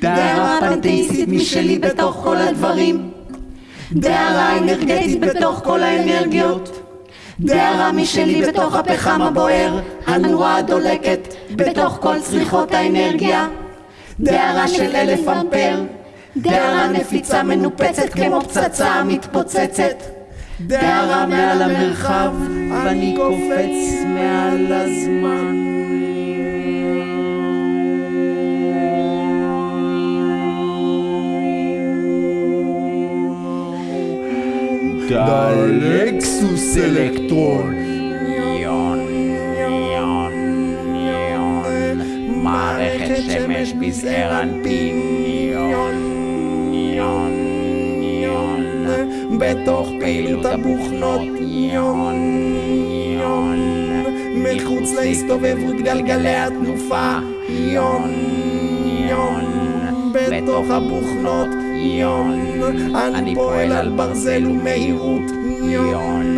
דהרה פנתאיסטית משלי בתוך כל הדברים. דהרה אנרגטית בתוך כל האנרגיות. דהרה משלי בתוך הפחם הבוער, הנורה הדולקת, בתוך כל צריכות האנרגיה. דהרה של אלף אמפר. דהרה נפיצה מנופצת כמו פצצה מתפוצצת. דהרה מעל המרחב, ואני קופץ מעל הזמן. דלקסוס אלקטרון. יון, יון, יון, מערכת שמש בזעיר אנפין, יון, יון, יון, בתוך פעילות הבוכנות, יון, יון, מחוץ להסתובב גלגלי התנופה, יון, בתוך הבוכנות, יון, אני פועל על ברזל ומהירות, יון.